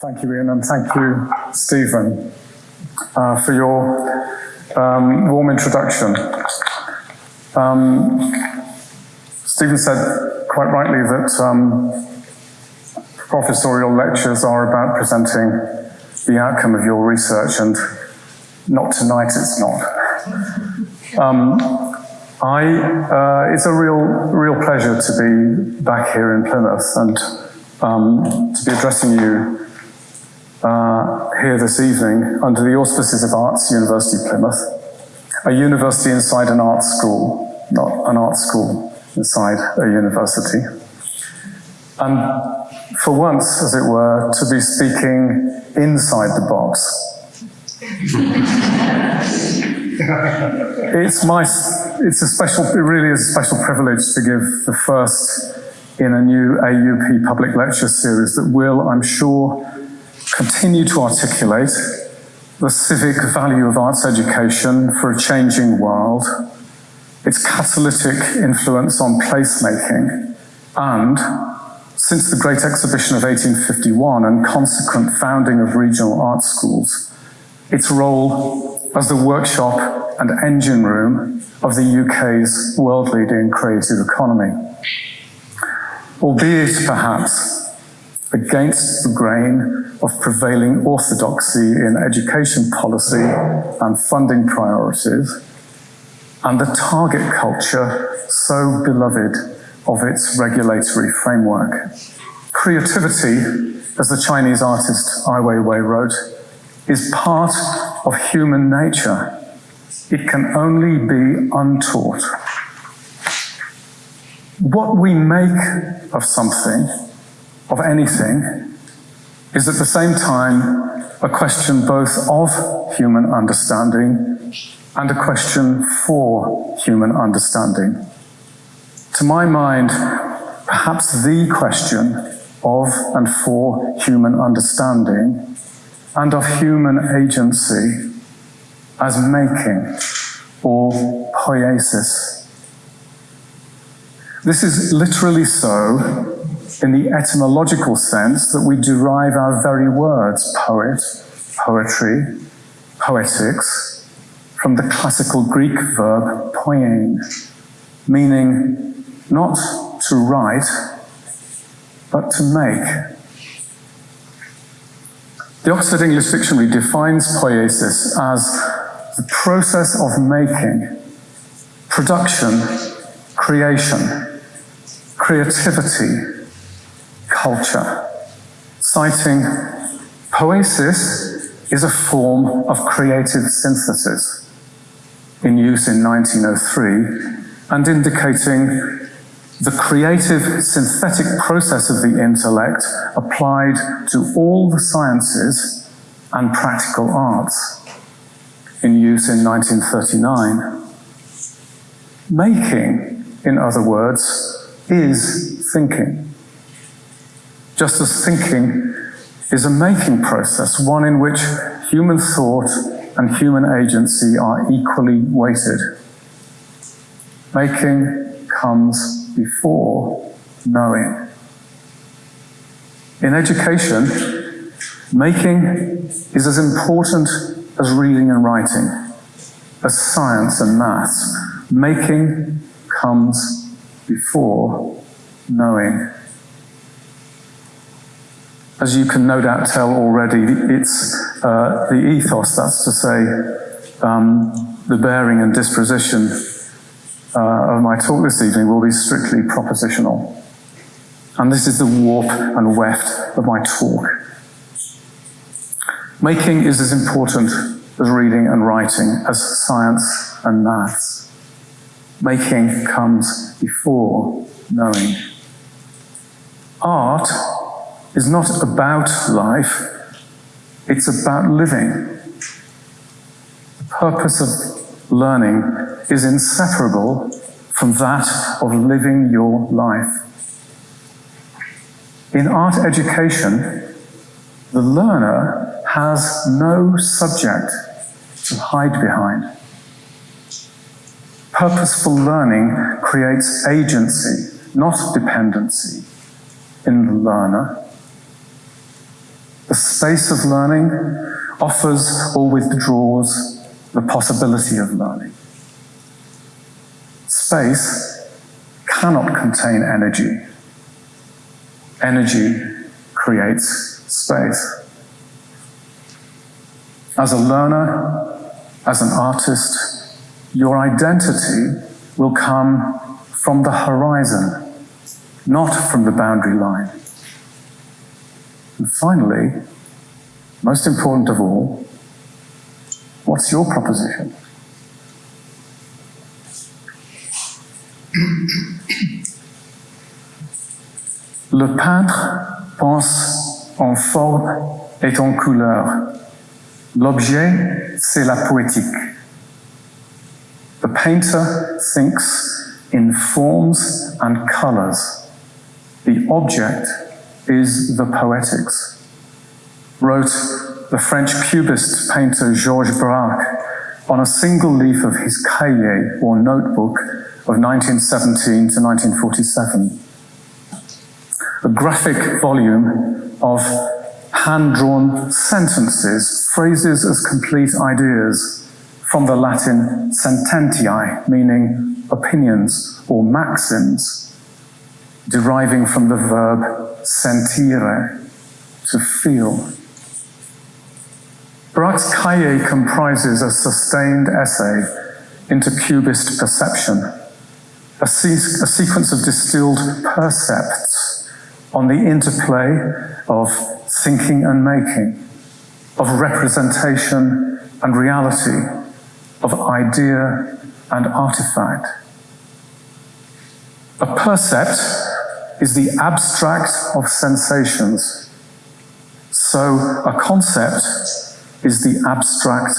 Thank you, Ian, and thank you, Stephen, uh, for your um, warm introduction. Um, Stephen said quite rightly that um, professorial lectures are about presenting the outcome of your research, and not tonight it's not. Um, I, uh, it's a real, real pleasure to be back here in Plymouth and um, to be addressing you uh, here this evening under the auspices of Arts University Plymouth, a university inside an art school, not an art school inside a university. And for once, as it were, to be speaking inside the box. it's my, it's a special, it really is a special privilege to give the first in a new AUP public lecture series that will, I'm sure, continue to articulate the civic value of arts education for a changing world, its catalytic influence on placemaking, and, since the Great Exhibition of 1851 and consequent founding of regional art schools, its role as the workshop and engine room of the UK's world-leading creative economy. Albeit, perhaps, against the grain of prevailing orthodoxy in education policy and funding priorities, and the target culture so beloved of its regulatory framework. Creativity, as the Chinese artist Ai Weiwei wrote, is part of human nature. It can only be untaught. What we make of something of anything is at the same time a question both of human understanding and a question for human understanding. To my mind, perhaps the question of and for human understanding and of human agency as making or poiesis. This is literally so in the etymological sense that we derive our very words, poet, poetry, poetics, from the classical Greek verb poiein, meaning not to write, but to make. The Oxford English Dictionary defines poiesis as the process of making, production, creation, creativity, culture, citing poesis is a form of creative synthesis in use in 1903 and indicating the creative synthetic process of the intellect applied to all the sciences and practical arts in use in 1939. Making, in other words, is thinking just as thinking is a making process, one in which human thought and human agency are equally weighted. Making comes before knowing. In education, making is as important as reading and writing, as science and maths. Making comes before knowing. As you can no doubt tell already, it's uh, the ethos, that's to say, um, the bearing and disposition uh, of my talk this evening will be strictly propositional. And this is the warp and weft of my talk. Making is as important as reading and writing, as science and maths. Making comes before knowing. Art is not about life, it's about living. The purpose of learning is inseparable from that of living your life. In art education, the learner has no subject to hide behind. Purposeful learning creates agency, not dependency, in the learner The space of learning offers or withdraws the possibility of learning. Space cannot contain energy. Energy creates space. As a learner, as an artist, your identity will come from the horizon, not from the boundary line. And finally, most important of all, what's your proposition? Le peintre pense en forme et en couleur. L'objet, c'est la poétique. The painter thinks in forms and colors. The object is the poetics. Wrote the French cubist painter Georges Braque on a single leaf of his cahier or notebook of 1917 to 1947. A graphic volume of hand-drawn sentences, phrases as complete ideas from the Latin sententiae, meaning opinions or maxims, deriving from the verb sentire, to feel. Braque's cahier comprises a sustained essay into cubist perception, a, se- a sequence of distilled percepts on the interplay of thinking and making, of representation and reality, of idea and artifact. A percept is the abstract of sensations. So a concept is the abstract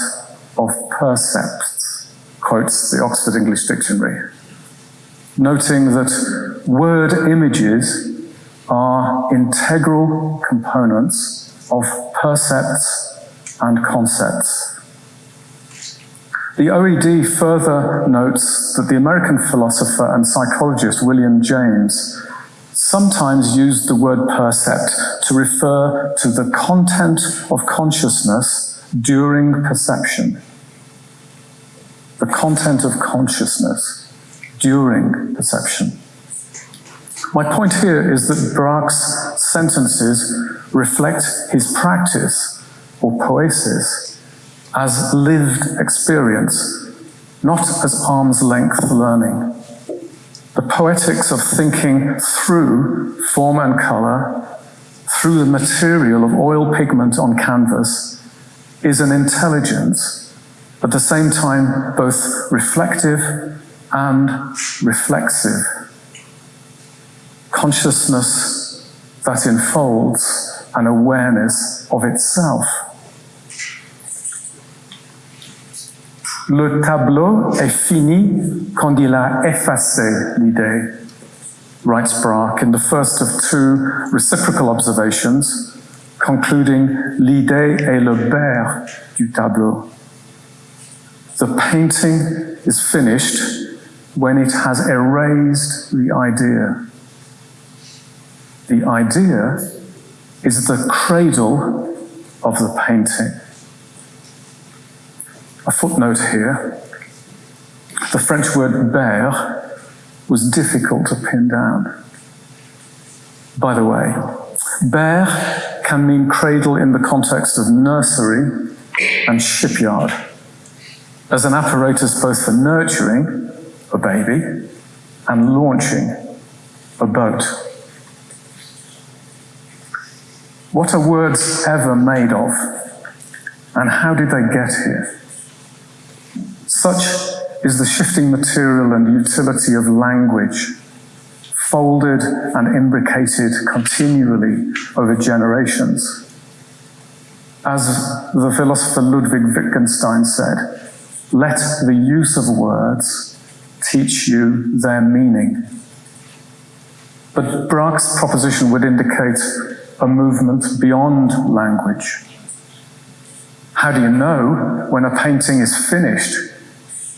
of percepts, quotes the Oxford English Dictionary, noting that word images are integral components of percepts and concepts. The OED further notes that the American philosopher and psychologist William James sometimes used the word percept to refer to the content of consciousness during perception. The content of consciousness during perception. My point here is that Braque's sentences reflect his practice or poesis as lived experience, not as arm's length learning. The poetics of thinking through form and color, through the material of oil pigment on canvas, is an intelligence, at the same time both reflective and reflexive consciousness that enfolds an awareness of itself. Le tableau est fini quand il a effacé l'idée, writes Braque in the first of two reciprocal observations, concluding l'idée est le ber du tableau. The painting is finished when it has erased the idea. The idea is the cradle of the painting. A footnote here. The French word ber was difficult to pin down. By the way, ber can mean cradle in the context of nursery and shipyard, as an apparatus both for nurturing a baby and launching a boat. What are words ever made of? And how did they get here? Such is the shifting material and utility of language, folded and imbricated continually over generations. As the philosopher Ludwig Wittgenstein said, let the use of words teach you their meaning. But Braque's proposition would indicate a movement beyond language. How do you know when a painting is finished?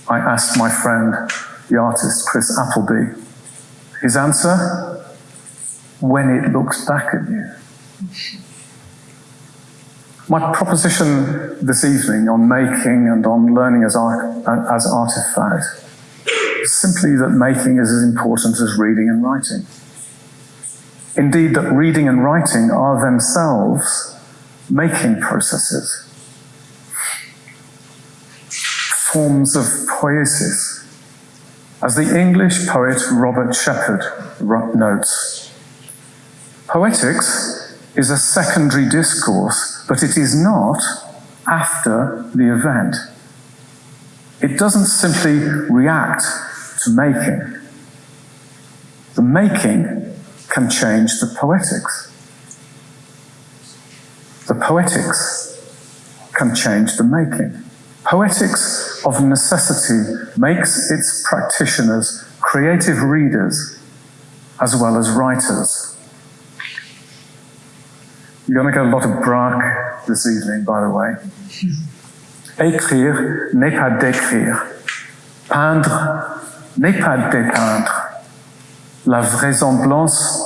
I asked my friend, the artist Chris Appleby. His answer? When it looks back at you. My proposition this evening on making and on learning as, art, as artifact simply that making is as important as reading and writing. Indeed, that reading and writing are themselves making processes, forms of poiesis. As the English poet Robert Sheppard notes, poetics is a secondary discourse, but it is not after the event. It doesn't simply react to making. The making can change the poetics. The poetics can change the making. Poetics of necessity makes its practitioners creative readers as well as writers. You're going to get a lot of Braque this evening, by the way. Écrire n'est pas d'écrire. Peindre n'est pas dépeindre. La vraisemblance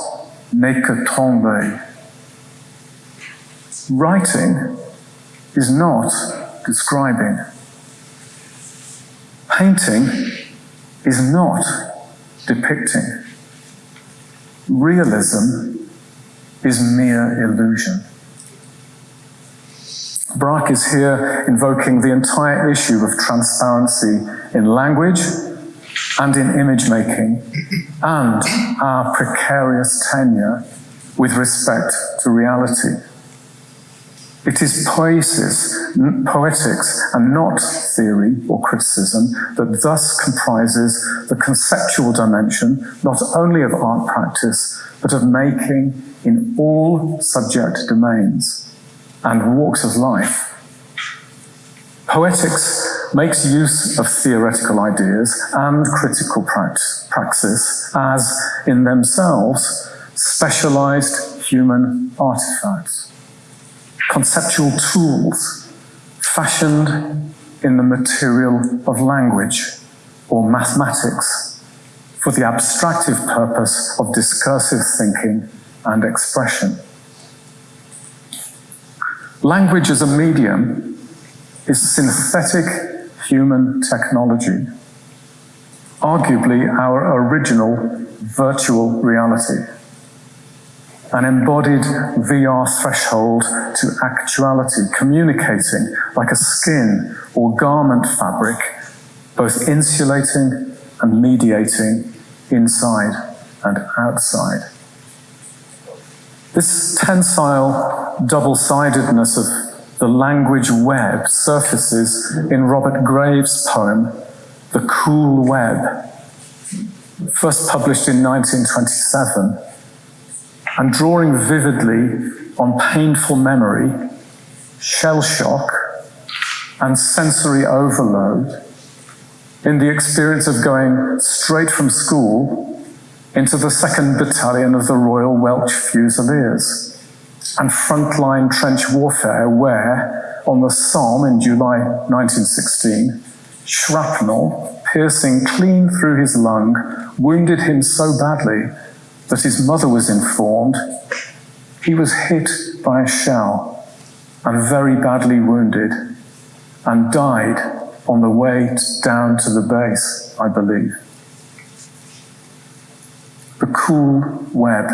n'est que tromper. Writing is not describing. Painting is not depicting. Realism is mere illusion. Braque is here invoking the entire issue of transparency in language and in image making and our precarious tenure with respect to reality. It is poiesis, poetics, and not theory or criticism that thus comprises the conceptual dimension not only of art practice, but of making in all subject domains and walks of life. Poetics makes use of theoretical ideas and critical praxis as, in themselves, specialized human artifacts, conceptual tools fashioned in the material of language or mathematics for the abstractive purpose of discursive thinking and expression. Language as a medium is synthetic human technology, arguably our original virtual reality, an embodied VR threshold to actuality, communicating like a skin or garment fabric, both insulating and mediating inside and outside. This tensile double-sidedness of the language web surfaces in Robert Graves' poem, The Cool Web, first published in 1927, and drawing vividly on painful memory, shell shock, and sensory overload in the experience of going straight from school into the 2nd Battalion of the Royal Welch Fusiliers and frontline trench warfare where, on the Somme in July 1916, shrapnel, piercing clean through his lung, wounded him so badly that his mother was informed he was hit by a shell and very badly wounded and died on the way down to the base, I believe the cool web.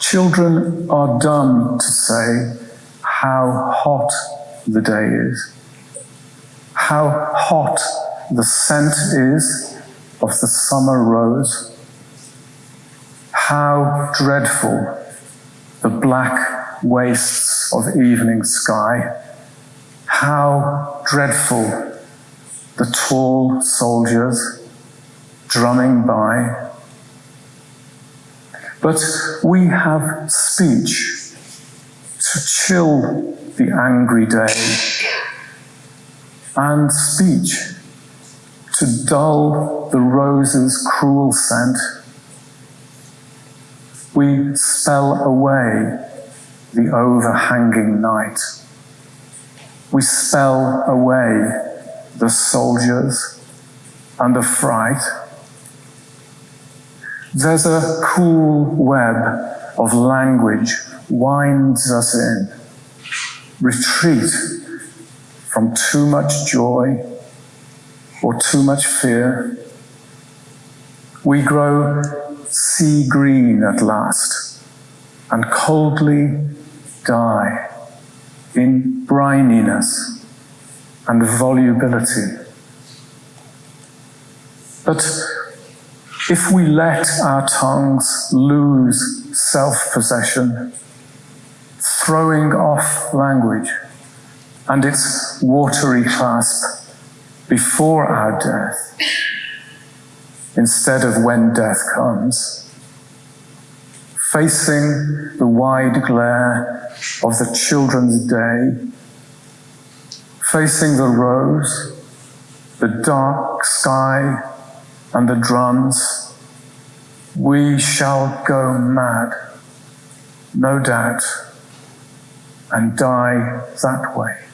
Children are dumb to say how hot the day is, how hot the scent is of the summer rose, how dreadful the black wastes of evening sky, how dreadful the tall soldiers drumming by. But we have speech to chill the angry day, and speech to dull the rose's cruel scent. We spell away the overhanging night. We spell away the soldiers and the fright there's a cool web of language winds us in. Retreat from too much joy or too much fear. We grow sea green at last and coldly die in brininess and volubility. But if we let our tongues lose self possession, throwing off language and its watery clasp before our death, instead of when death comes, facing the wide glare of the children's day, facing the rose, the dark sky, and the drums, we shall go mad, no doubt, and die that way.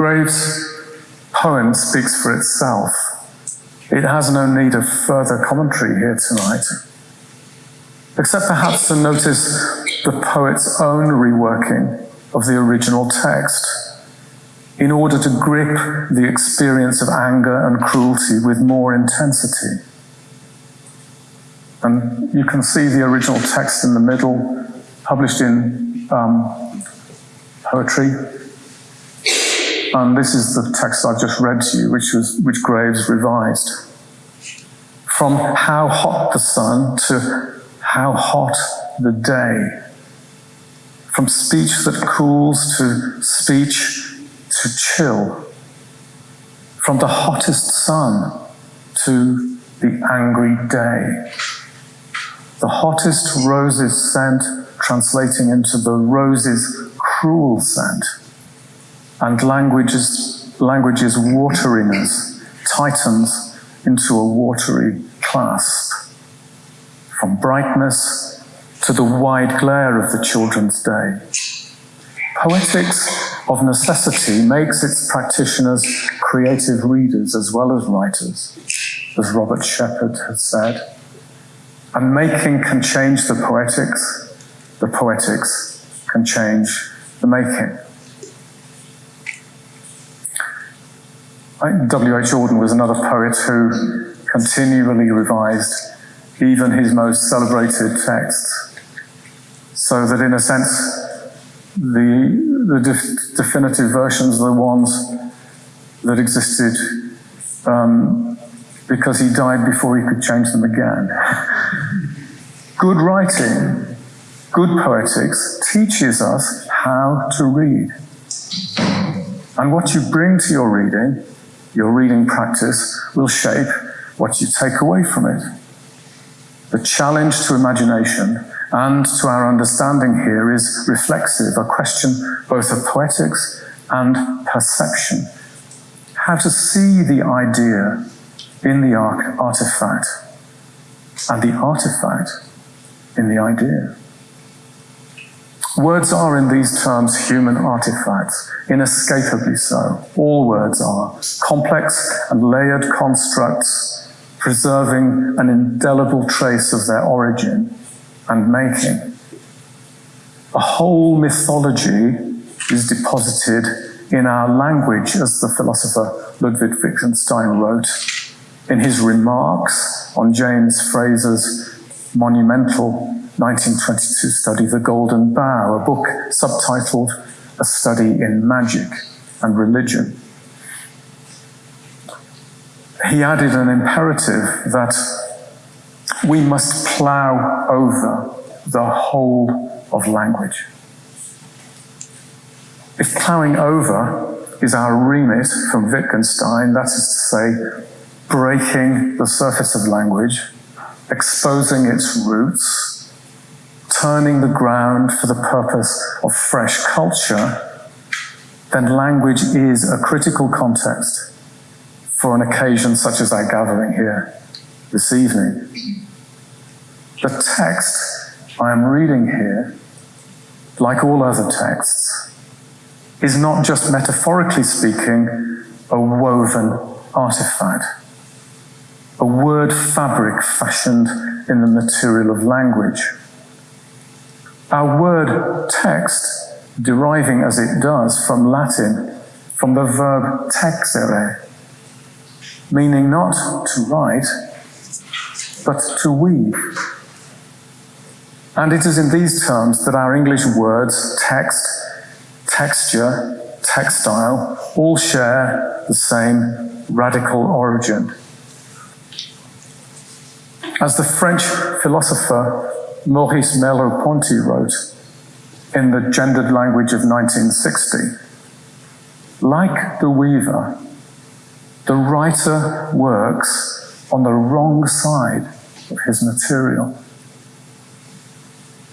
Graves' poem speaks for itself. It has no need of further commentary here tonight, except perhaps to notice the poet's own reworking of the original text in order to grip the experience of anger and cruelty with more intensity. And you can see the original text in the middle, published in um, poetry. And this is the text I've just read to you, which was which Graves revised. From how hot the sun to how hot the day. From speech that cools to speech to chill from the hottest sun to the angry day. The hottest rose's scent translating into the rose's cruel scent, and language's, language's wateriness tightens into a watery clasp. From brightness to the wide glare of the children's day. Poetics of necessity makes its practitioners creative readers as well as writers, as Robert Sheppard has said. And making can change the poetics, the poetics can change the making. W.H. Auden was another poet who continually revised even his most celebrated texts, so that in a sense, the, the def definitive versions are the ones that existed um, because he died before he could change them again. good writing, good poetics teaches us how to read. And what you bring to your reading, your reading practice, will shape what you take away from it. The challenge to imagination and to our understanding here is reflexive, a question both of poetics and perception. How to see the idea in the artifact and the artifact in the idea. Words are, in these terms, human artifacts, inescapably so. All words are complex and layered constructs, preserving an indelible trace of their origin and making. A whole mythology is deposited in our language, as the philosopher Ludwig Wittgenstein wrote in his remarks on James Frazer's monumental 1922 study, The Golden Bough, a book subtitled A Study in Magic and Religion. He added an imperative that we must plough over the whole of language. If ploughing over is our remit from Wittgenstein, that is to say, breaking the surface of language, exposing its roots, turning the ground for the purpose of fresh culture, then language is a critical context for an occasion such as our gathering here this evening. The text I am reading here, like all other texts, is not just metaphorically speaking a woven artifact, a word fabric fashioned in the material of language. Our word text, deriving as it does from Latin, from the verb texere, meaning not to write, but to weave. And it is in these terms that our English words text, texture, textile all share the same radical origin. As the French philosopher Maurice Merleau-Ponty wrote in the gendered language of 1960, like the weaver, the writer works on the wrong side of his material.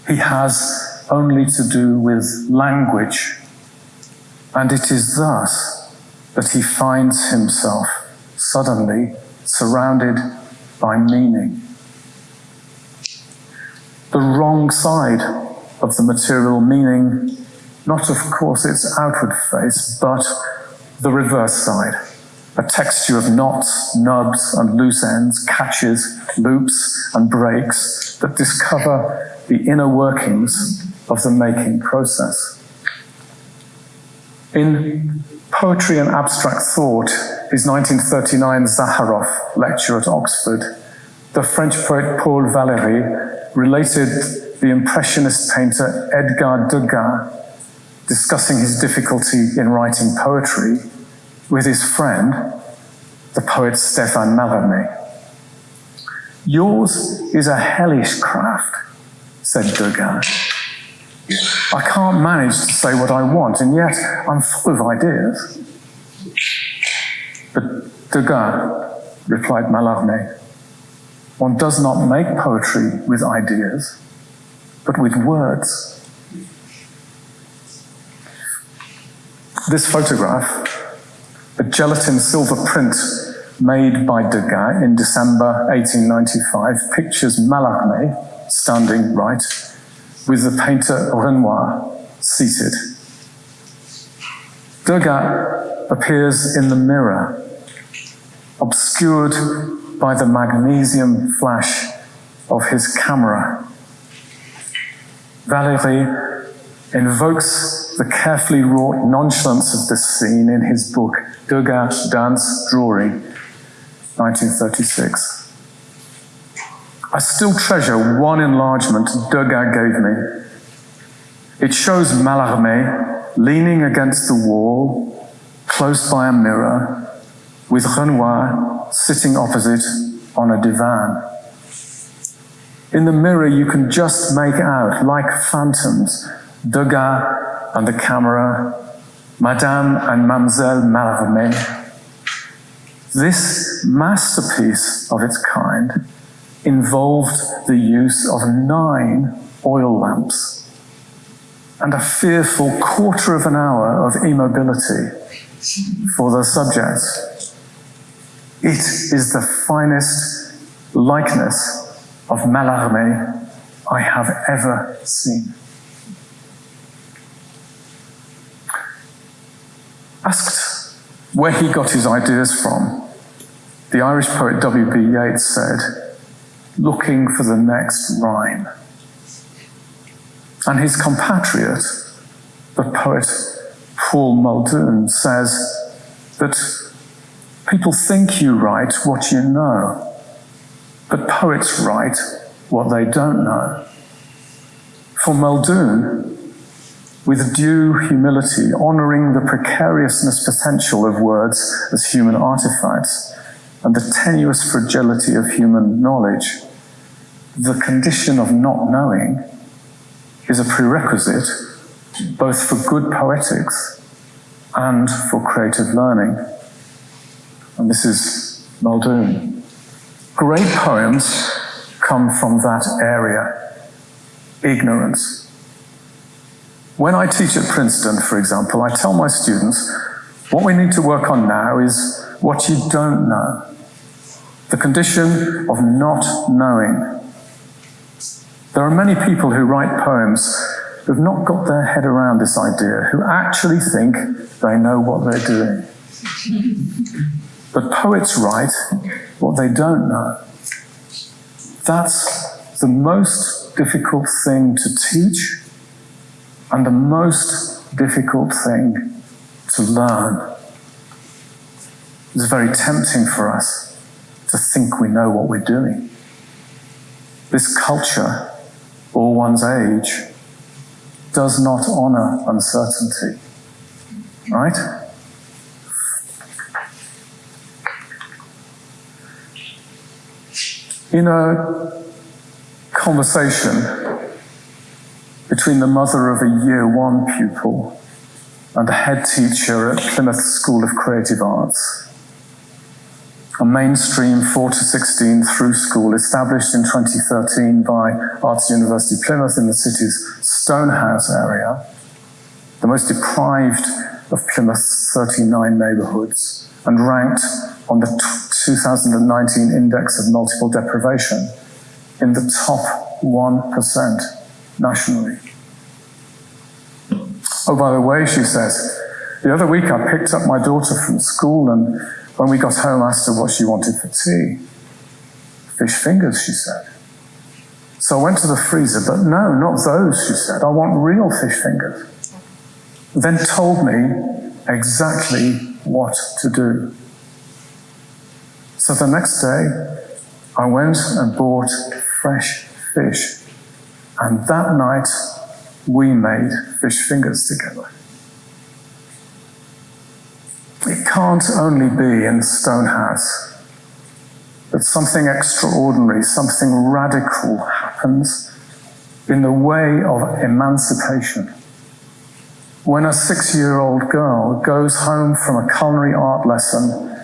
He has only to do with language, and it is thus that he finds himself suddenly surrounded by meaning. The wrong side of the material meaning, not of course its outward face, but the reverse side a texture of knots, nubs, and loose ends, catches, loops, and breaks that discover the inner workings of the making process. In Poetry and Abstract Thought, his 1939 Zaharoff lecture at Oxford, the French poet Paul Valéry related the Impressionist painter Edgar Degas discussing his difficulty in writing poetry with his friend, the poet Stéphane Mallarmé. Yours is a hellish craft, said Degas. I can't manage to say what I want, and yet I'm full of ideas. But Degas, replied Mallarmé, one does not make poetry with ideas, but with words. This photograph a gelatin silver print made by Degas in December 1895 pictures Mallarmé standing right with the painter Renoir seated. Degas appears in the mirror, obscured by the magnesium flash of his camera. Valéry invokes the carefully wrought nonchalance of this scene in his book, Degas Dance Drawing, 1936. I still treasure one enlargement Degas gave me. It shows Mallarmé leaning against the wall, close by a mirror, with Renoir sitting opposite on a divan. In the mirror, you can just make out, like phantoms, Degas and the camera, Madame and Mademoiselle Mallarmé. This masterpiece of its kind involved the use of nine oil lamps and a fearful quarter of an hour of immobility for the subject. It is the finest likeness of Mallarmé I have ever seen. Asked where he got his ideas from, the Irish poet W.B. Yeats said, looking for the next rhyme. And his compatriot, the poet Paul Muldoon, says that people think you write what you know, but poets write what they don't know. For Muldoon, with due humility, honoring the precariousness potential of words as human artifacts and the tenuous fragility of human knowledge, the condition of not knowing is a prerequisite both for good poetics and for creative learning. And this is Muldoon. Great poems come from that area, ignorance. When I teach at Princeton, for example, I tell my students, what we need to work on now is what you don't know. The condition of not knowing. There are many people who write poems who've not got their head around this idea, who actually think they know what they're doing. But poets write what they don't know. That's the most difficult thing to teach and the most difficult thing to learn. It's very tempting for us to think we know what we're doing. This culture, or one's age, does not honor uncertainty. Right? In a conversation between the mother of a year one pupil and the head teacher at Plymouth School of Creative Arts, a mainstream 4 to 16 through school established in 2013 by Arts University Plymouth in the city's Stonehouse area, the most deprived of Plymouth's 39 neighbourhoods, and ranked on the 2019 Index of Multiple Deprivation in the top 1% nationally. Oh, by the way, she says, the other week I picked up my daughter from school and when we got home, I asked her what she wanted for tea. Fish fingers, she said. So I went to the freezer, but no, not those, she said. I want real fish fingers. Then told me exactly what to do. So the next day, I went and bought fresh fish. And that night, we made fish fingers together. It can't only be in Stonehouse that something extraordinary, something radical happens in the way of emancipation. When a six year old girl goes home from a culinary art lesson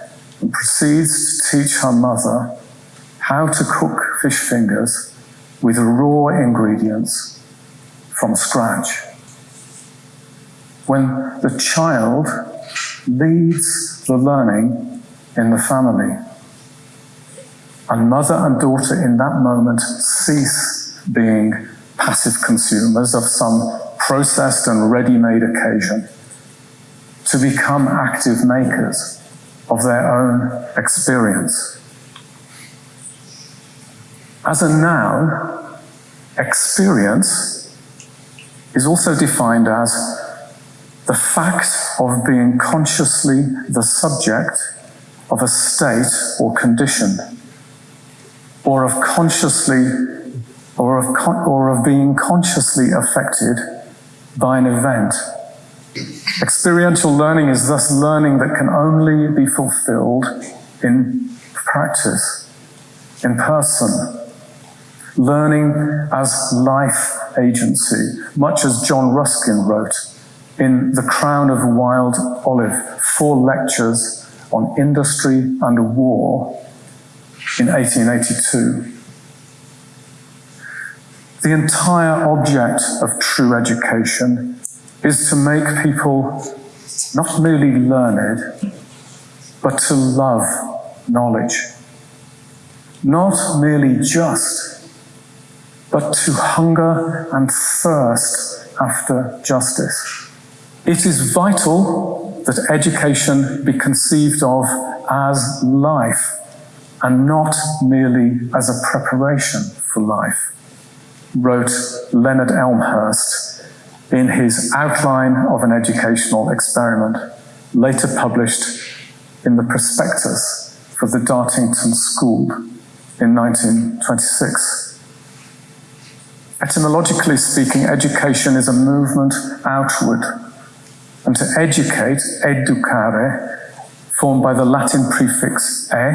and proceeds to teach her mother how to cook fish fingers with raw ingredients from scratch. When the child leads the learning in the family. And mother and daughter in that moment cease being passive consumers of some processed and ready-made occasion to become active makers of their own experience. As a noun, experience is also defined as the fact of being consciously the subject of a state or condition, or of consciously, or of, con- or of being consciously affected by an event. Experiential learning is thus learning that can only be fulfilled in practice, in person, learning as life agency, much as John Ruskin wrote in The Crown of Wild Olive, four lectures on industry and war in 1882. The entire object of true education is to make people not merely learned, but to love knowledge. Not merely just, but to hunger and thirst after justice. It is vital that education be conceived of as life and not merely as a preparation for life, wrote Leonard Elmhirst in his Outline of an Educational Experiment, later published in the prospectus for the Dartington School in 1926. Etymologically speaking, education is a movement outward and to educate, educare, formed by the Latin prefix e,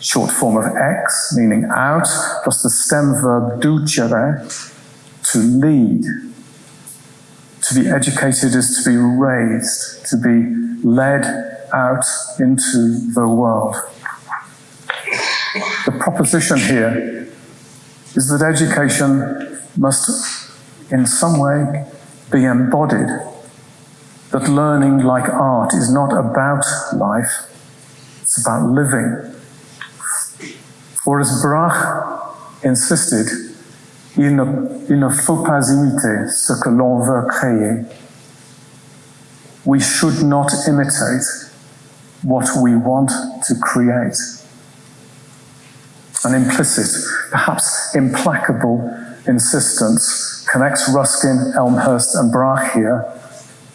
short form of ex, meaning out, plus the stem verb ducere, to lead. To be educated is to be raised, to be led out into the world. The proposition here is that education must, in some way, be embodied that learning, like art, is not about life, it's about living. Or as Braque insisted, il ne, il ne faut pas imiter ce que l'on veut créer. We should not imitate what we want to create. An implicit, perhaps implacable insistence connects Ruskin, Elmhirst and Braque here.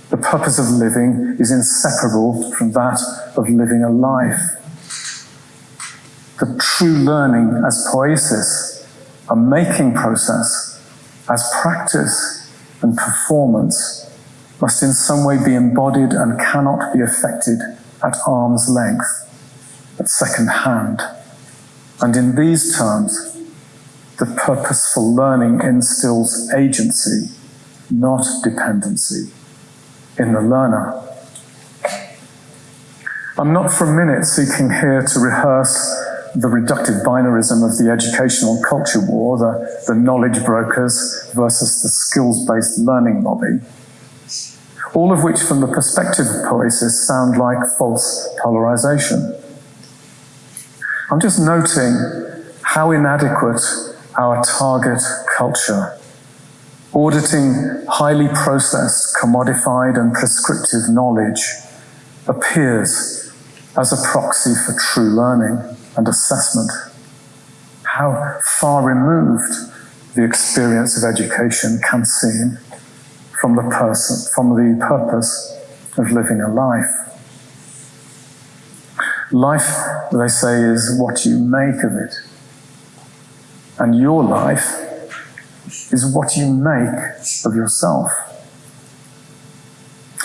The purpose of living is inseparable from that of living a life. The true learning as poiesis, a making process, as practice and performance, must in some way be embodied and cannot be affected at arm's length, at second hand. And in these terms, the purposeful learning instills agency, not dependency, in the learner. I'm not for a minute seeking here to rehearse the reductive binarism of the educational culture war, the, the knowledge brokers versus the skills-based learning lobby all of which from the perspective of poesis sound like false polarization. I'm just noting how inadequate our target culture, auditing highly processed, commodified and prescriptive knowledge, appears as a proxy for true learning and assessment. How far removed the experience of education can seem from the person, from the purpose of living a life. Life, they say, is what you make of it. And your life is what you make of yourself.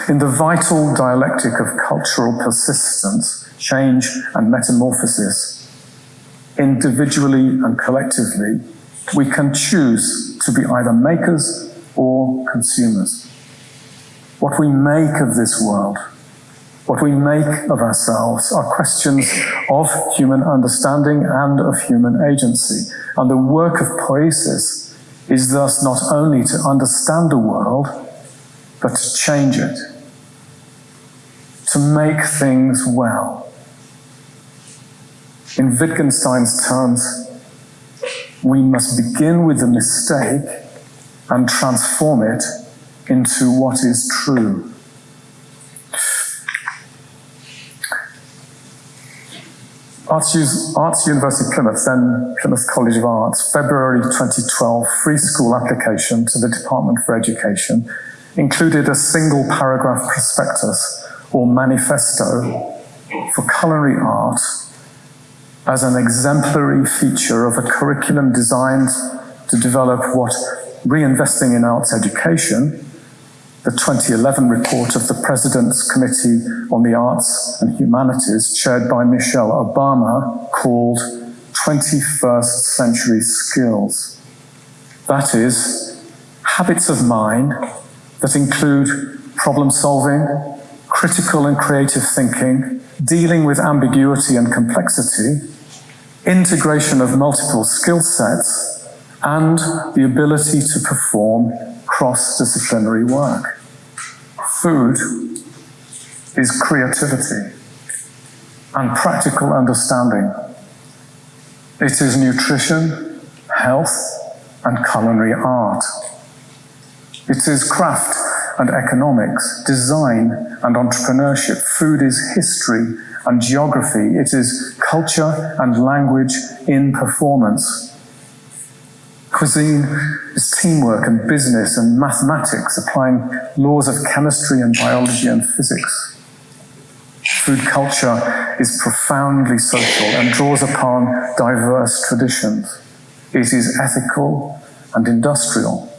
In the vital dialectic of cultural persistence, change and metamorphosis, individually and collectively, we can choose to be either makers or consumers. What we make of this world, what we make of ourselves are questions of human understanding and of human agency. And the work of poiesis is thus not only to understand the world, but to change it, to make things well. In Wittgenstein's terms, we must begin with the mistake and transform it into what is true. Arts, University Plymouth, then Plymouth College of Arts, February 2012 free school application to the Department for Education included a single paragraph prospectus or manifesto for culinary art as an exemplary feature of a curriculum designed to develop what Reinvesting in Arts Education, the 2011 report of the President's Committee on the Arts and Humanities, chaired by Michelle Obama, called 21st Century Skills. That is, habits of mind that include problem solving, critical and creative thinking, dealing with ambiguity and complexity, integration of multiple skill sets, and the ability to perform cross-disciplinary work. Food is creativity and practical understanding. It is nutrition, health, and culinary art. It is craft and economics, design and entrepreneurship. Food is history and geography. It is culture and language in performance. Cuisine is teamwork and business and mathematics, applying laws of chemistry and biology and physics. Food culture is profoundly social and draws upon diverse traditions. It is ethical and industrial,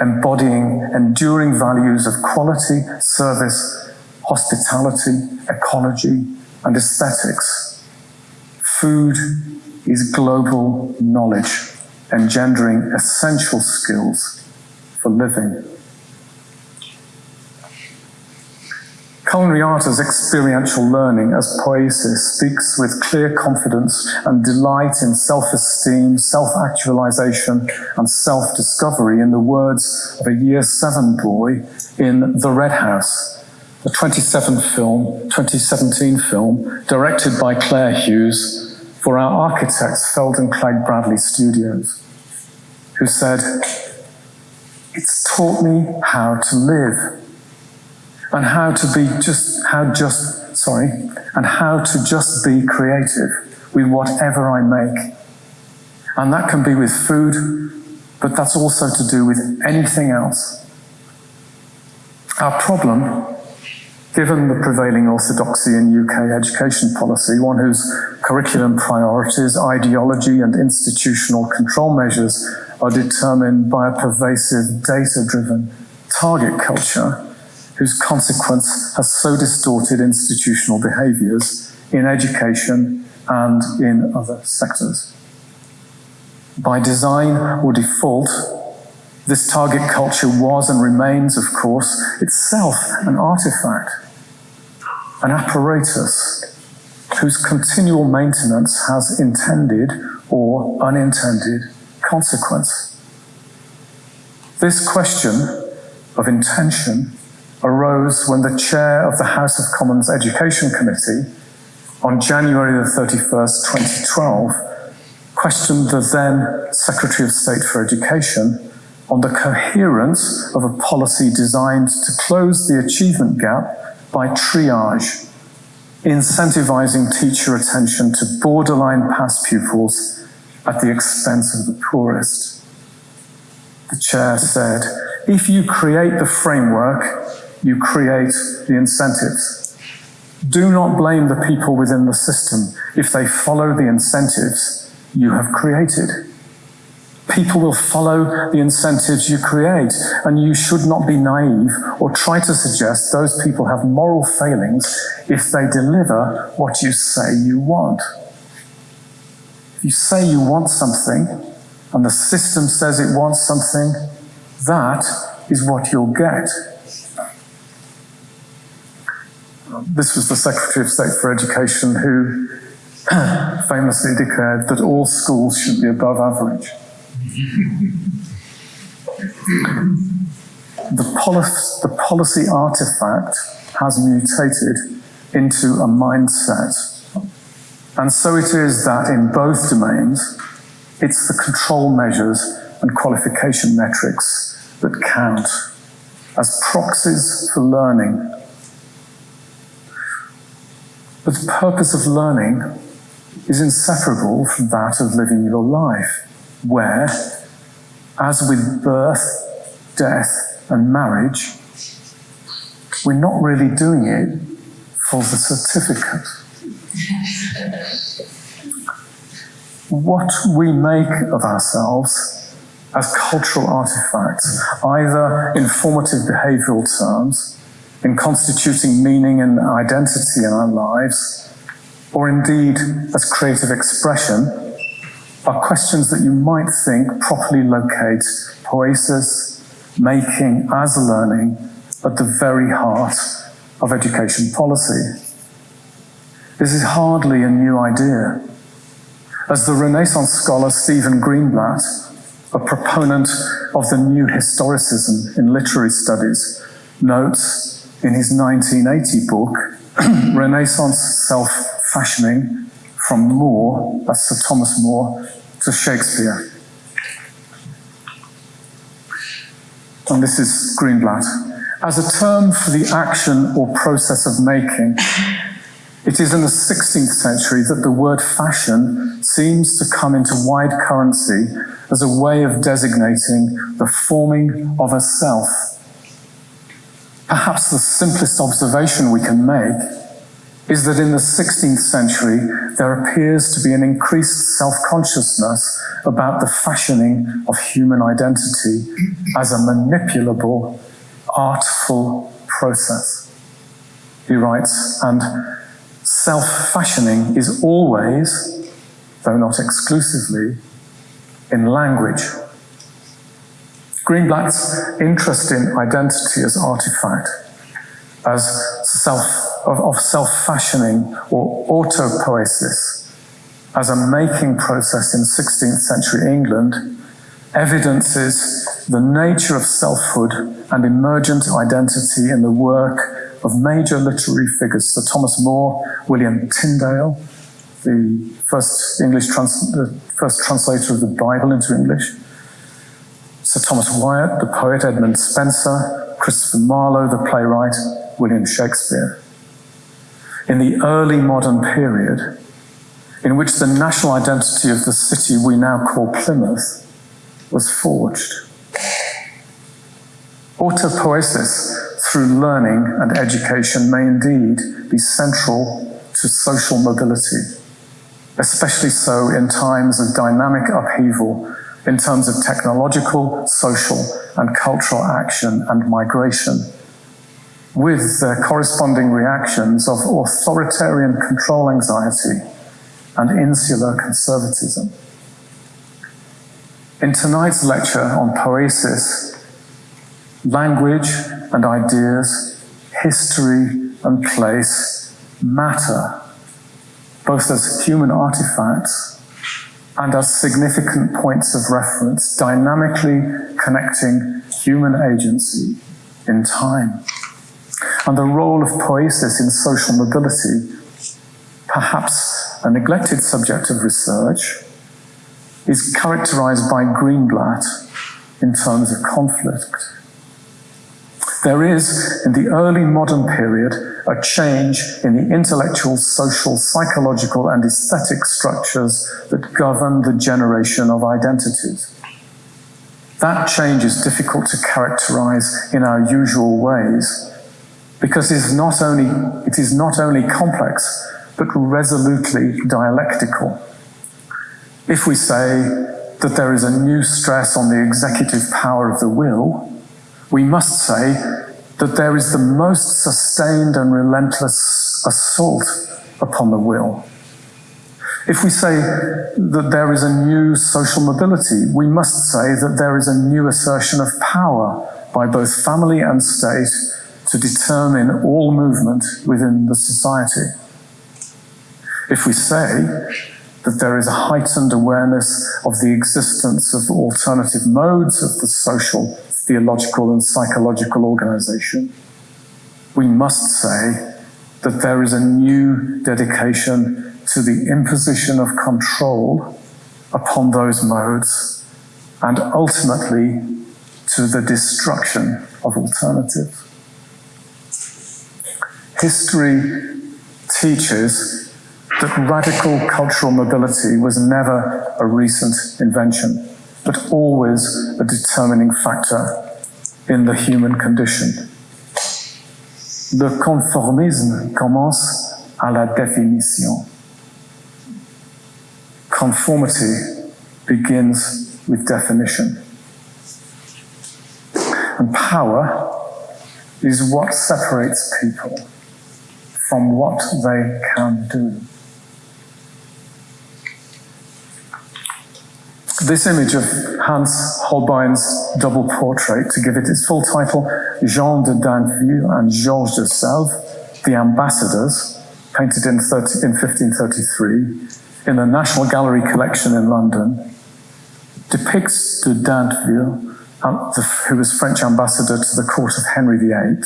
embodying enduring values of quality, service, hospitality, ecology, and aesthetics. Food is global knowledge engendering essential skills for living. Culinary art as experiential learning, as poiesis, speaks with clear confidence and delight in self-esteem, self-actualization and self-discovery in the words of a year seven boy in The Red House, the 27 film, 2017 film, directed by Claire Hughes, for our architects, Feilden Clegg Bradley Studios, who said, It's taught me how to live and how to be just, how just sorry, and how to just be creative with whatever I make. And that can be with food, but that's also to do with anything else. Our problem, given the prevailing orthodoxy in UK education policy, one whose curriculum priorities, ideology, and institutional control measures are determined by a pervasive data driven target culture, whose consequence has so distorted institutional behaviours in education and in other sectors. By design or default, this target culture was and remains, of course, itself an artifact, an apparatus whose continual maintenance has intended or unintended consequence. This question of intention arose when the chair of the House of Commons Education Committee on January the 31st, 2012, questioned the then Secretary of State for Education on the coherence of a policy designed to close the achievement gap by triage, incentivizing teacher attention to borderline pass pupils at the expense of the poorest. The chair said, if you create the framework, you create the incentives. Do not blame the people within the system if they follow the incentives you have created. People will follow the incentives you create, and you should not be naive or try to suggest those people have moral failings if they deliver what you say you want. If you say you want something, and the system says it wants something, that is what you'll get. This was the Secretary of State for Education who famously declared that all schools should be above average. the, policy, the policy artifact has mutated into a mindset. And so it is that in both domains, it's the control measures and qualification metrics that count as proxies for learning. But the purpose of learning is inseparable from that of living your life where, as with birth, death, and marriage, we're not really doing it for the certificate. what we make of ourselves as cultural artifacts, either in formative behavioral terms, in constituting meaning and identity in our lives, or indeed as creative expression, are questions that you might think properly locate poesis, making as learning at the very heart of education policy. This is hardly a new idea. As the Renaissance scholar Stephen Greenblatt, a proponent of the new historicism in literary studies, notes in his 1980 book, Renaissance Self-Fashioning from More, that's Sir Thomas More, to Shakespeare. And this is Greenblatt. As a term for the action or process of making, it is in the 16th century that the word fashion seems to come into wide currency as a way of designating the forming of a self. Perhaps the simplest observation we can make is that in the 16th century, there appears to be an increased self-consciousness about the fashioning of human identity as a manipulable, artful process. He writes, and self-fashioning is always, though not exclusively, in language. Greenblatt's interest in identity as artifact, as self of, of self-fashioning or autopoiesis. As a making process in 16th century England evidences the nature of selfhood and emergent identity in the work of major literary figures, Sir Thomas More, William Tyndale, the first English trans the first translator of the Bible into English, Sir Thomas Wyatt, the poet Edmund Spenser, Christopher Marlowe, the playwright, William Shakespeare. in the early modern period in which the national identity of the city we now call Plymouth was forged. Autopoiesis through learning and education may indeed be central to social mobility, especially so in times of dynamic upheaval in terms of technological, social, and cultural action and migration, with their corresponding reactions of authoritarian control anxiety and insular conservatism. In tonight's lecture on poesis, language and ideas, history and place matter, both as human artifacts and as significant points of reference, dynamically connecting human agency in time. And the role of poiesis in social mobility, perhaps a neglected subject of research, is characterized by Greenblatt in terms of conflict. There is, in the early modern period, a change in the intellectual, social, psychological, and aesthetic structures that govern the generation of identities. That change is difficult to characterize in our usual ways because it is not only, it is not only complex, but resolutely dialectical. If we say that there is a new stress on the executive power of the will, we must say that there is the most sustained and relentless assault upon the will. If we say that there is a new social mobility, we must say that there is a new assertion of power by both family and state to determine all movement within the society. If we say that there is a heightened awareness of the existence of alternative modes of the social theological and psychological organization, we must say that there is a new dedication to the imposition of control upon those modes and ultimately to the destruction of alternatives. History teaches that radical cultural mobility was never a recent invention but always a determining factor in the human condition. Le conformisme commence à la définition. Conformity begins with definition. And power is what separates people from what they can do. This image of Hans Holbein's double portrait, to give it its full title, Jean de Dinteville and Georges de Selve, The Ambassadors, painted in, 30, in 1533, in the National Gallery collection in London, depicts de Dinteville, uh, who was French ambassador to the court of Henry VIII,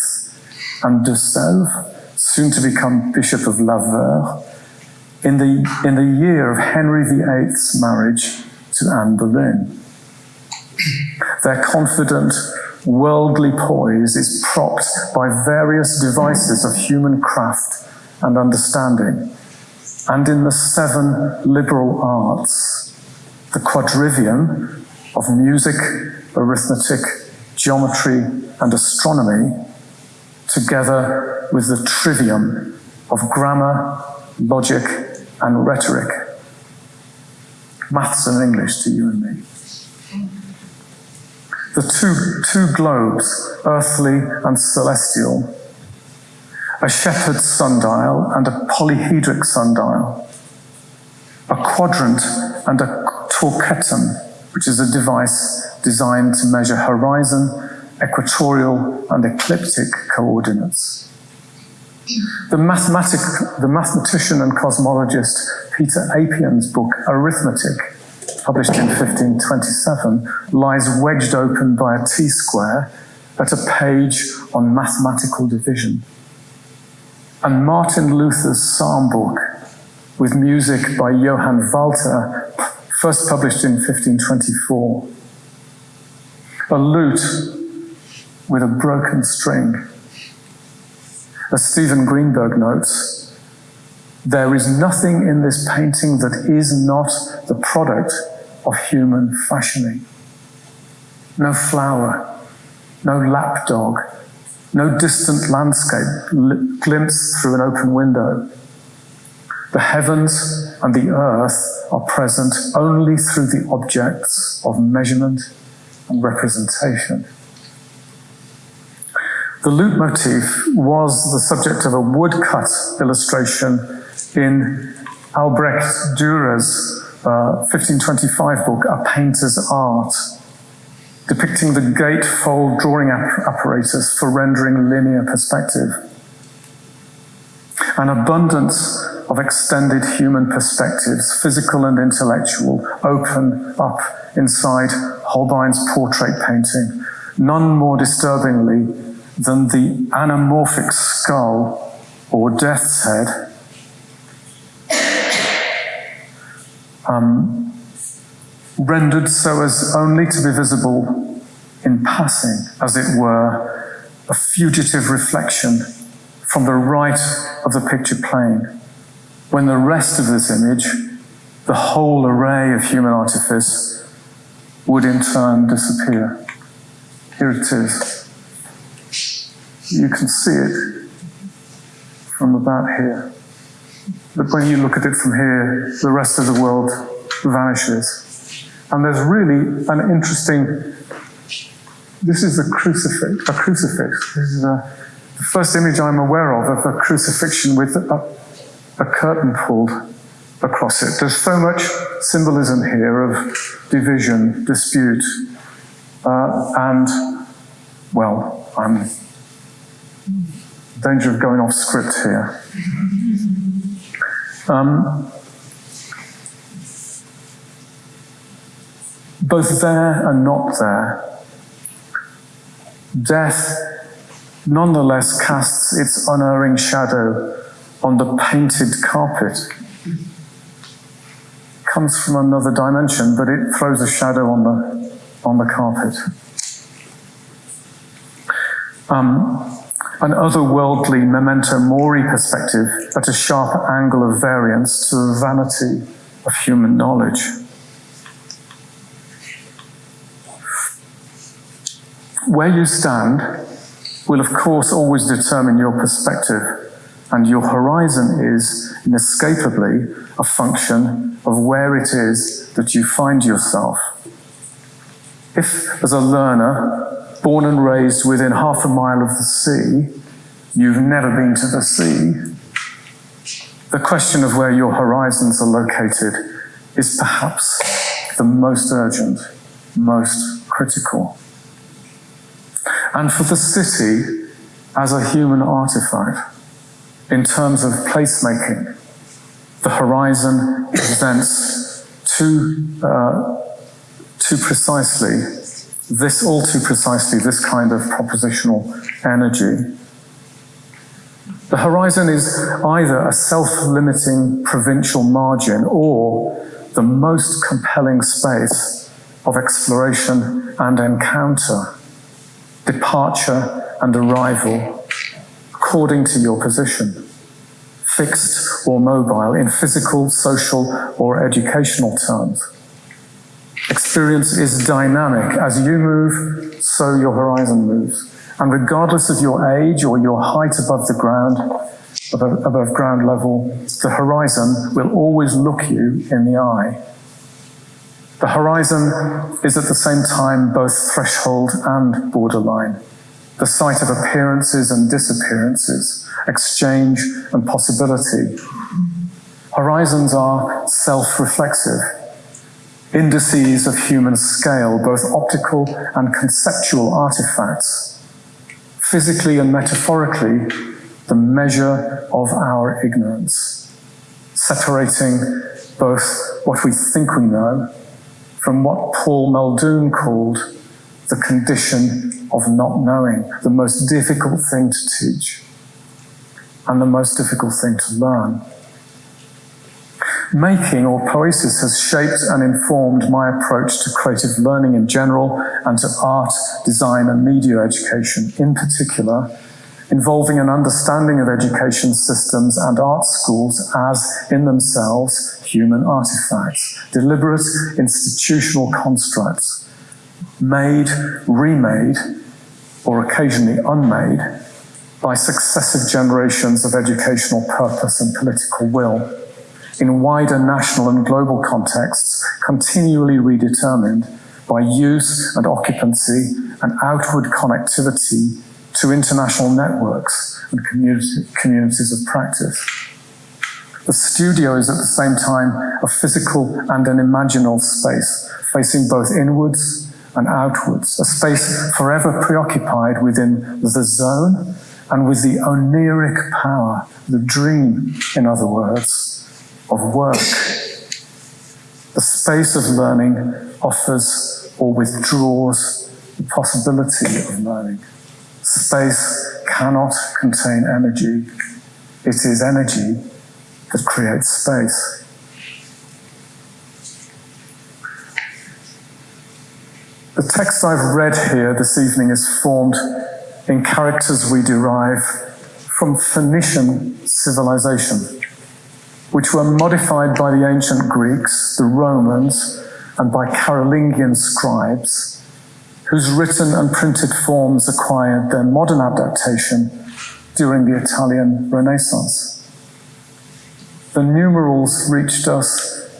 and de Selve, soon to become Bishop of Lavaur, in the, in the year of Henry VIII's marriage to Anne Boleyn. Their confident, worldly poise is propped by various devices of human craft and understanding. And in the seven liberal arts, the quadrivium of music, arithmetic, geometry, and astronomy, together with the trivium of grammar, logic, and rhetoric, maths and English to you and me. The two, two globes, earthly and celestial, a shepherd's sundial and a polyhedric sundial, a quadrant and a torquetum, which is a device designed to measure horizon, equatorial, and ecliptic coordinates. The, mathematic, the mathematician and cosmologist Peter Apian's book, Arithmetic, published in 1527, lies wedged open by a T-square at a page on mathematical division. And Martin Luther's psalm book, with music by Johann Walter, first published in 1524. A lute with a broken string. As Stephen Greenberg notes, There is nothing in this painting that is not the product of human fashioning. No flower, no lapdog, no distant landscape glimpsed through an open window. The heavens and the earth are present only through the objects of measurement and representation. The lute motif was the subject of a woodcut illustration in Albrecht Dürer's uh, 1525 book, A Painter's Art, depicting the gatefold drawing apparatus for rendering linear perspective. An abundance of extended human perspectives, physical and intellectual, open up inside Holbein's portrait painting, none more disturbingly than the anamorphic skull or death's head um, rendered so as only to be visible in passing, as it were, a fugitive reflection from the right of the picture plane, when the rest of this image, the whole array of human artifice, would in turn disappear. Here it is. You can see it from about here. But when you look at it from here, the rest of the world vanishes. And there's really an interesting, this is a crucifix, a crucifix. This is a, the first image I'm aware of of a crucifixion with a, a curtain pulled across it. There's so much symbolism here of division, dispute, uh, and, well, I'm danger of going off script here. Um, both there and not there, death nonetheless casts its unerring shadow on the painted carpet. Comes from another dimension, but it throws a shadow on the, on the carpet. Um, an otherworldly memento mori perspective at a sharp angle of variance to the vanity of human knowledge. Where you stand will, of course, always determine your perspective, and your horizon is inescapably a function of where it is that you find yourself. If, as a learner, born and raised within half a mile of the sea, you've never been to the sea, the question of where your horizons are located is perhaps the most urgent, most critical. And for the city, as a human artifact, in terms of placemaking, the horizon presents too, uh, too precisely this all too precisely, this kind of propositional energy. The horizon is either a self-limiting provincial margin or the most compelling space of exploration and encounter, departure and arrival, according to your position, fixed or mobile in physical, social or educational terms. Experience is dynamic. As you move, so your horizon moves. And regardless of your age or your height above the ground, above, above ground level, the horizon will always look you in the eye. The horizon is at the same time both threshold and borderline, the site of appearances and disappearances, exchange and possibility. Horizons are self-reflexive indices of human scale, both optical and conceptual artifacts, physically and metaphorically, the measure of our ignorance, separating both what we think we know from what Paul Muldoon called the condition of not knowing, the most difficult thing to teach and the most difficult thing to learn. Making or poesis has shaped and informed my approach to creative learning in general and to art, design and media education in particular, involving an understanding of education systems and art schools as, in themselves, human artifacts, deliberate institutional constructs, made, remade, or occasionally unmade by successive generations of educational purpose and political will, in wider national and global contexts, continually redetermined by use and occupancy and outward connectivity to international networks and community, communities of practice. The studio is at the same time a physical and an imaginal space, facing both inwards and outwards, a space forever preoccupied within the zone and with the oneiric power, the dream, in other words, of work. The space of learning offers or withdraws the possibility of learning. Space cannot contain energy. It is energy that creates space. The text I've read here this evening is formed in characters we derive from Phoenician civilization, which were modified by the ancient Greeks, the Romans, and by Carolingian scribes whose written and printed forms acquired their modern adaptation during the Italian Renaissance. The numerals reached us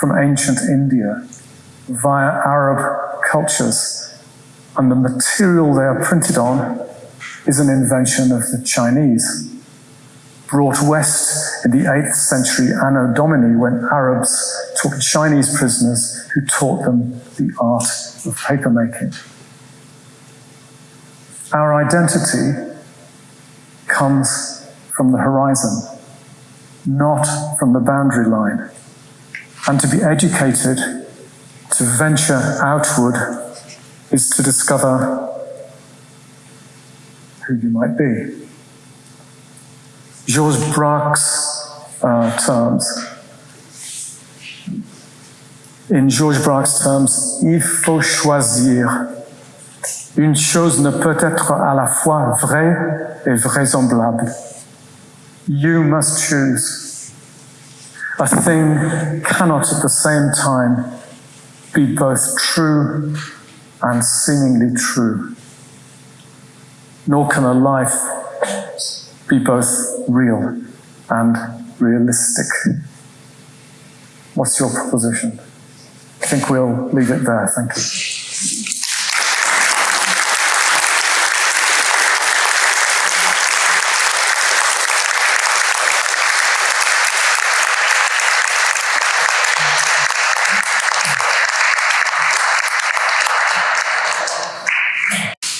from ancient India via Arab cultures, and the material they are printed on is an invention of the Chinese. Brought west in the 8th century Anno Domini when Arabs took Chinese prisoners who taught them the art of papermaking. Our identity comes from the horizon, not from the boundary line. And to be educated, to venture outward, is to discover who you might be. Georges Braque's uh, terms. In George Braque's terms, il faut choisir Une chose ne peut être à la fois vraie et vraisemblable. You must choose. A thing cannot at the same time be both true and seemingly true. Nor can a life be both real and realistic. What's your proposition? I think we'll leave it there. Thank you.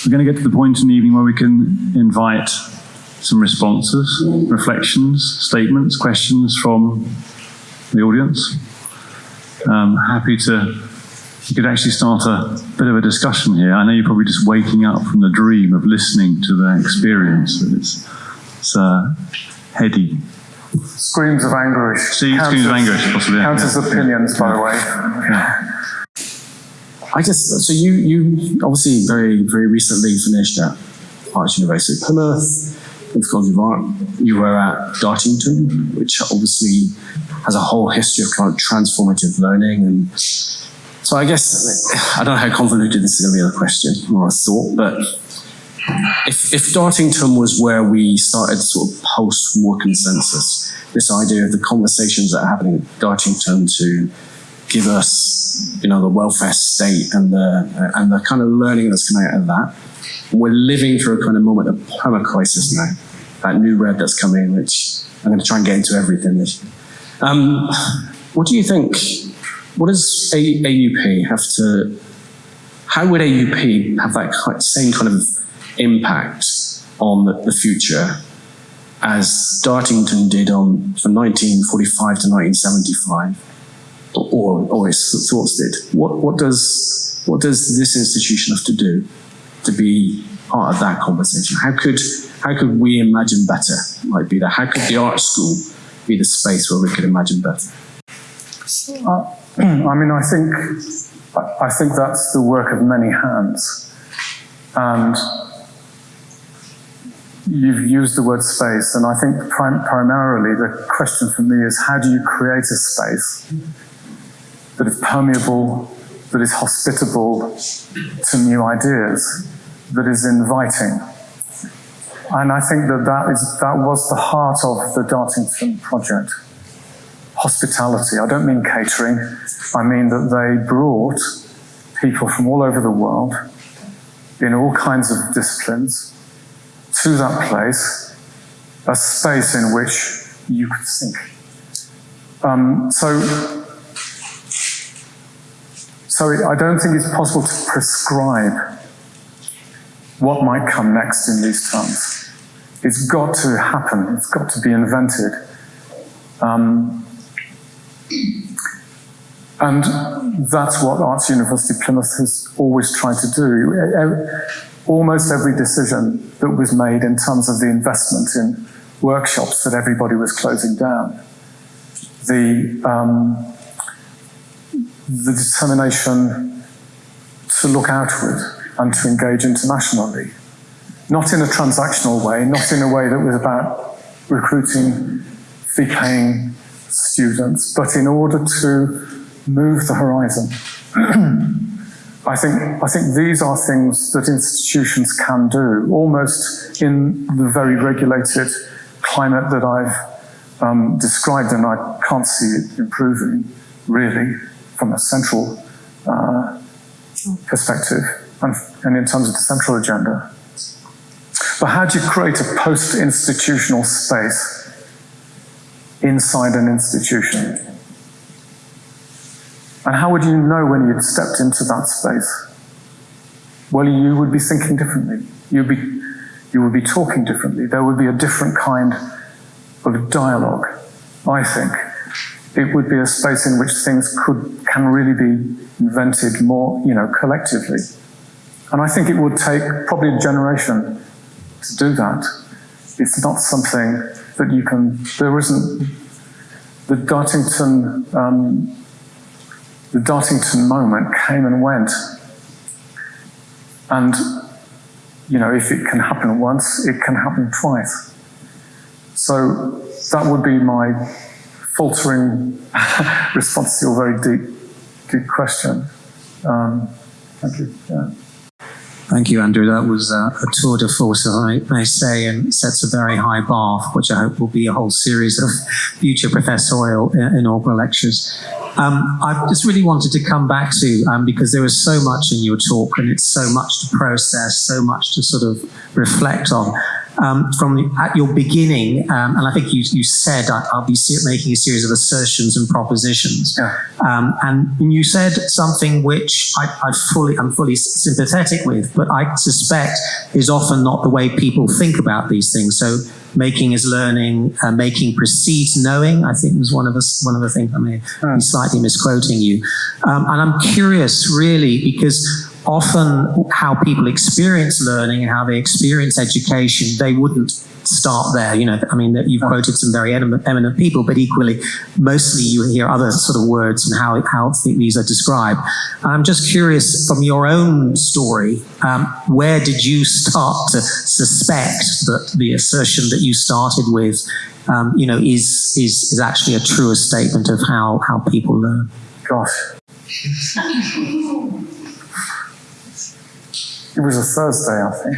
We're going to get to the point in the evening where we can invite some responses, reflections, statements, questions from the audience. Um, happy to, you could actually start a bit of a discussion here. I know you're probably just waking up from the dream of listening to the experience. It's, it's uh, heady. Screams of anguish. See, screams of anguish, possibly. Counters yeah. opinions, by the way. Yeah. I just so you you obviously very very recently finished at Arts University Plymouth with College of You were at Dartington, which obviously has a whole history of kind of transformative learning and so I guess I don't know how convoluted this is going to be a question or a thought, but if, if Dartington was where we started sort of post-war consensus, this idea of the conversations that are happening at Dartington to give us, you know, the welfare state and the and the kind of learning that's coming out of that. We're living through a kind of moment of perma crisis now. That new red that's coming, which I'm going to try and get into everything. This. Um, what do you think? What does AUP have to? How would AUP have that same kind of impact on the, future as Dartington did on from 1945 to 1975? or, or his thoughts did. What, what, does, what does this institution have to do to be part of that conversation? How could, how could we imagine better might be that? How could the art school be the space where we could imagine better? Uh, I mean, I think, I think that's the work of many hands. And you've used the word space, and I think prim- primarily the question for me is how do you create a space that is permeable, that is hospitable to new ideas, that is inviting? And I think that that, is, that was the heart of the Dartington project. Hospitality. I don't mean catering. I mean that they brought people from all over the world in all kinds of disciplines to that place, a space in which you could think. Um, so, so I don't think it's possible to prescribe what might come next in these terms. It's got to happen. It's got to be invented. Um, and that's what Arts University Plymouth has always tried to do. Almost every decision that was made in terms of the investment in workshops that everybody was closing down, the, um, the determination to look outward and to engage internationally, not in a transactional way, not in a way that was about recruiting fee-paying students, but in order to move the horizon. I think, I think these are things that institutions can do, almost in the very regulated climate that I've um, described, and I can't see it improving really from a central uh, perspective and, and in terms of the central agenda. But how do you create a post-institutional space inside an institution? And how would you know when you'd stepped into that space? Well, you would be thinking differently. You'd be, you would be talking differently. There would be a different kind of dialogue, I think. It would be a space in which things could, can really be invented more, you know, collectively. And I think it would take probably a generation to do that. It's not something that you can, there isn't, the Dartington um, the Dartington moment came and went. And, you know, if it can happen once, it can happen twice. So that would be my faltering response to your very deep, deep question. Um, thank you. Yeah. Thank you, Andrew. That was uh, a tour de force, if I may say, and sets a very high bar, which I hope will be a whole series of future professorial uh, inaugural lectures. Um, I just really wanted to come back to, um, because there was so much in your talk and it's so much to process, so much to sort of reflect on. Um, from at your beginning, um, and I think you, you said I, will be making a series of assertions and propositions, yeah. um, and you said something which I, I, fully I'm fully sympathetic with, but I suspect is often not the way people think about these things. So making is learning, uh, making precedes knowing. I think was one of us one of the things I may be slightly misquoting you, um, and I'm curious really because often how people experience learning and how they experience education, they wouldn't start there. You know, I mean, you've quoted some very eminent people, but equally, mostly you hear other sort of words and how, how these are described. I'm just curious from your own story, um, where did you start to suspect that the assertion that you started with, um, you know, is, is, is actually a truer statement of how, how people learn? Gosh. It was a Thursday, I think.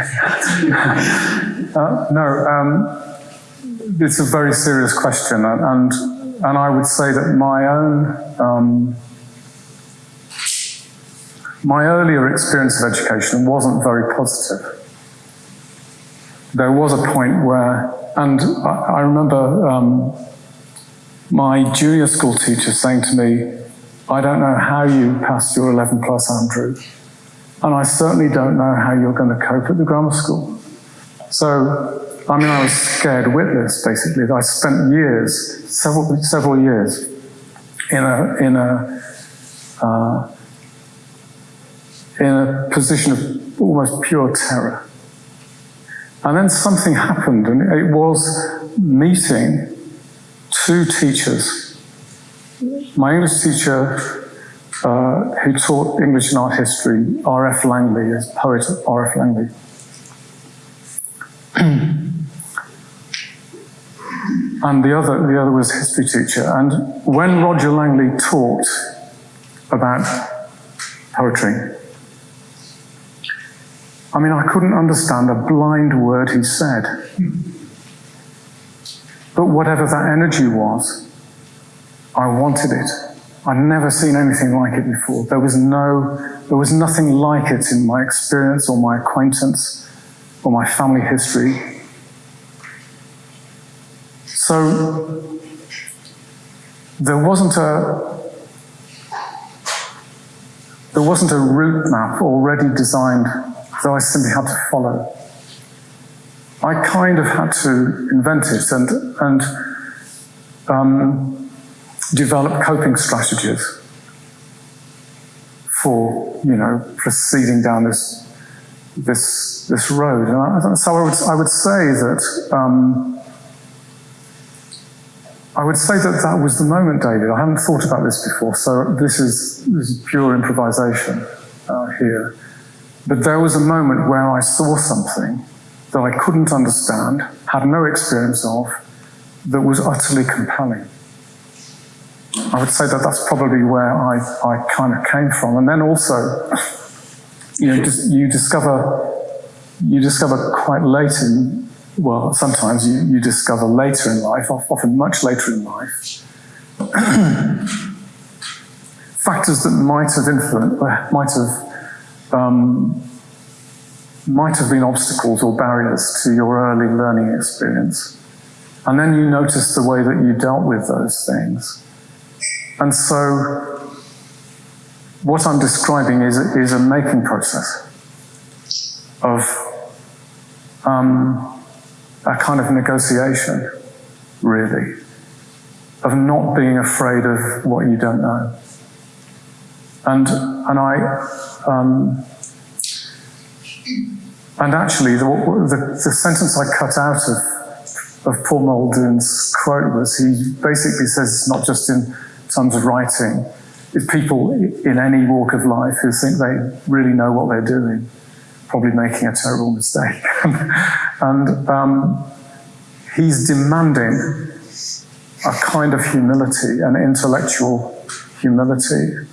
uh, no, um, it's a very serious question, and and I would say that my own um, my earlier experience of education wasn't very positive. There was a point where, and I, I remember um, my junior school teacher saying to me, "I don't know how you passed your 11 plus, Andrew." And I certainly don't know how you're going to cope at the grammar school. So, I mean, I was scared witless, basically. I spent years, several, several years, in a, in a, uh, in a position of almost pure terror. And then something happened, and it was meeting two teachers. My English teacher uh, who taught English and art history, R.F. Langley, as poet R.F. Langley. and the other, the other was a history teacher. And when Roger Langley talked about poetry, I mean, I couldn't understand a blind word he said. But whatever that energy was, I wanted it. I'd never seen anything like it before. There was no, there was nothing like it in my experience or my acquaintance or my family history. So there wasn't a there wasn't a route map already designed that I simply had to follow. I kind of had to invent it and and um, develop coping strategies for you know proceeding down this this this road. And I, so I would I would say that. Um, I would say that that was the moment, David. I hadn't thought about this before, so this is, this is pure improvisation uh, here. But there was a moment where I saw something that I couldn't understand, had no experience of, that was utterly compelling. I would say that that's probably where I, I kind of came from. And then also, you know, just, you discover you discover quite late in well, sometimes you, you discover later in life, often much later in life, factors that might have influenced, might have, um, might have been obstacles or barriers to your early learning experience. And then you notice the way that you dealt with those things. And so, what I'm describing is, is a making process of um, a kind of negotiation, really, of not being afraid of what you don't know. And, and I, um, and actually, the, the, the, sentence I cut out of, of Paul Muldoon's quote was he basically says it's not just in terms of writing, is people in any walk of life who think they really know what they're doing probably making a terrible mistake. and um, he's demanding a kind of humility, an intellectual humility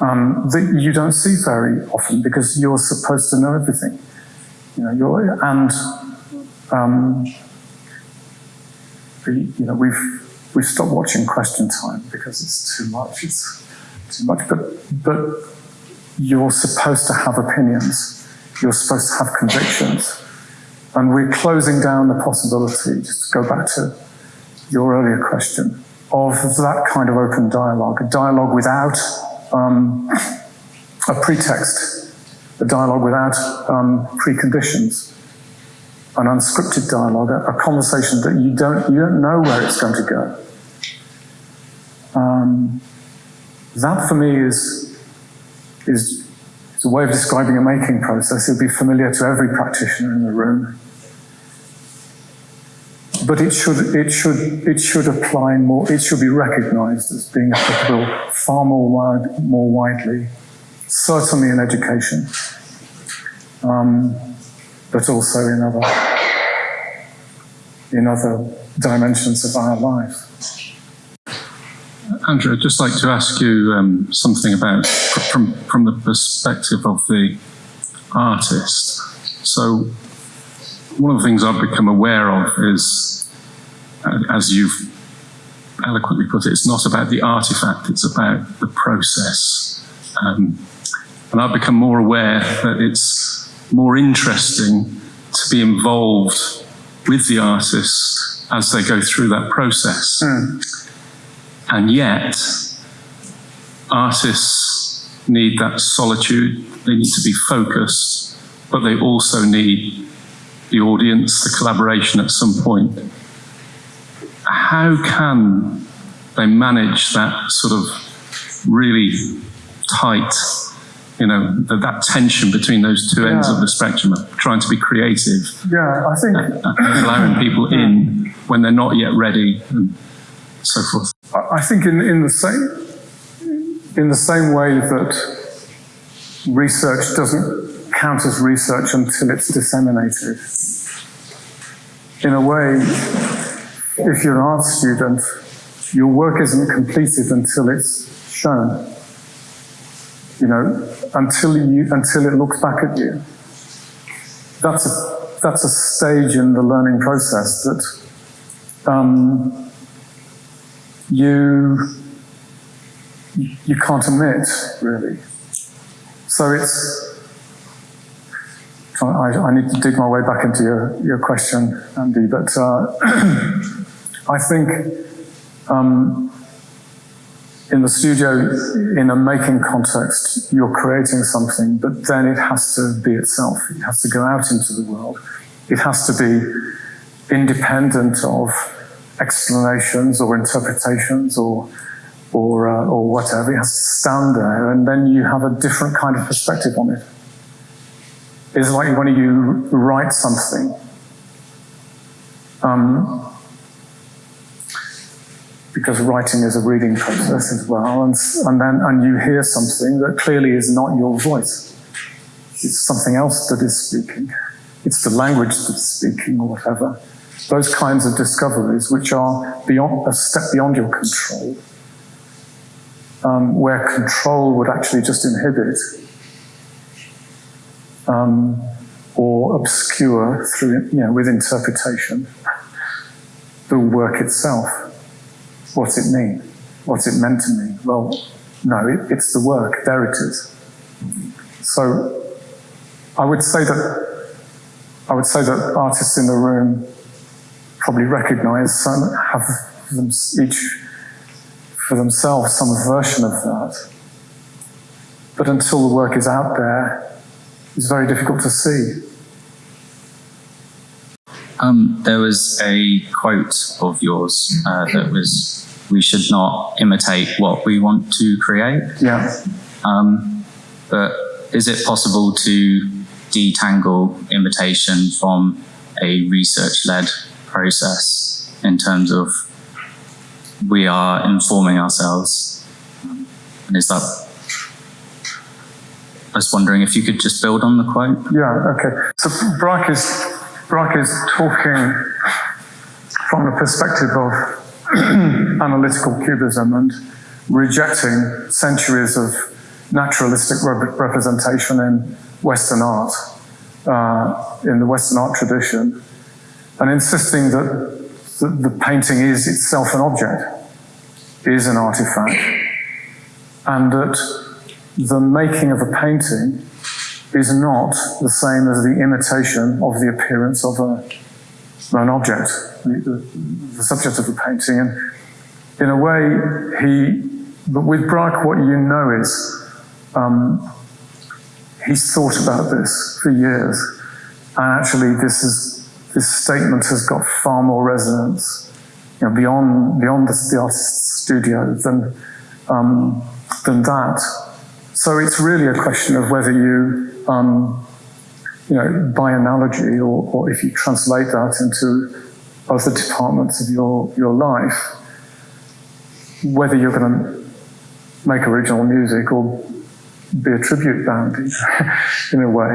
um, that you don't see very often because you're supposed to know everything. You know, you're, and um, you know, we've we've stopped watching Question Time because it's too much. It's too much, but but you're supposed to have opinions you're supposed to have convictions. And we're closing down the possibility, just to go back to your earlier question, of that kind of open dialogue, a dialogue without um, a pretext, a dialogue without um, preconditions, an unscripted dialogue, a, conversation that you don't, you don't know where it's going to go. Um, that for me is, is it's a way of describing a making process. It'll be familiar to every practitioner in the room. But it should, it should, it should apply more, it should be recognized as being applicable far more, wide, more widely, certainly in education, um, but also in other, in other dimensions of our life. Andrew, I'd just like to ask you um, something about from from the perspective of the artist. So, one of the things I've become aware of is, uh, as you've eloquently put it, it's not about the artifact; it's about the process. Um, and I've become more aware that it's more interesting to be involved with the artist as they go through that process. Mm. And yet, artists need that solitude, they need to be focused, but they also need the audience, the collaboration at some point. How can they manage that sort of really tight, you know, the, that tension between those two ends yeah. of the spectrum of trying to be creative? Yeah, I think. And, and allowing people in when they're not yet ready and so forth. I think in, in the same in the same way that research doesn't count as research until it's disseminated. In a way, if you're an art student, your work isn't completed until it's shown. You know, until you until it looks back at you. That's a that's a stage in the learning process that um, you you can't omit really. So it's I, I, need to dig my way back into your, your question, Andy, but uh, I think um, in the studio, in a making context, you're creating something, but then it has to be itself. It has to go out into the world. It has to be independent of explanations or interpretations or or uh, or whatever. It has to stand there, and then you have a different kind of perspective on it. It's like when you write something. Um, because writing is a reading process as well, and, and then and you hear something that clearly is not your voice. It's something else that is speaking. It's the language that's speaking, or whatever. Those kinds of discoveries, which are beyond a step beyond your control, um, where control would actually just inhibit um, or obscure through, you know, with interpretation the work itself. What's it mean? What's it meant to mean? Well, no, it, it's the work. There it is. So, I would say that I would say that artists in the room probably recognise some have them each for themselves some version of that. But until the work is out there, it's very difficult to see. Um, there was a quote of yours uh, that was, "We should not imitate what we want to create." Yeah. Um, but is it possible to detangle imitation from a research-led process in terms of we are informing ourselves? And is that I was wondering if you could just build on the quote. Yeah, okay. So Braque is, Braque is talking from the perspective of analytical cubism and rejecting centuries of naturalistic rep representation in Western art, uh, in the Western art tradition, and insisting that the, the painting is itself an object, is an artifact, and that the making of a painting is not the same as the imitation of the appearance of a, an object, the, the, the subject of the painting. And in a way, he, but with Braque, what you know is um, he's thought about this for years. And actually, this, is, this statement has got far more resonance you know, beyond, beyond the, the artist's studio than, um, than that. So it's really a question of whether you, um, you know, by analogy, or, or if you translate that into other departments of your, your life, whether you're going to make original music or be a tribute band in a way,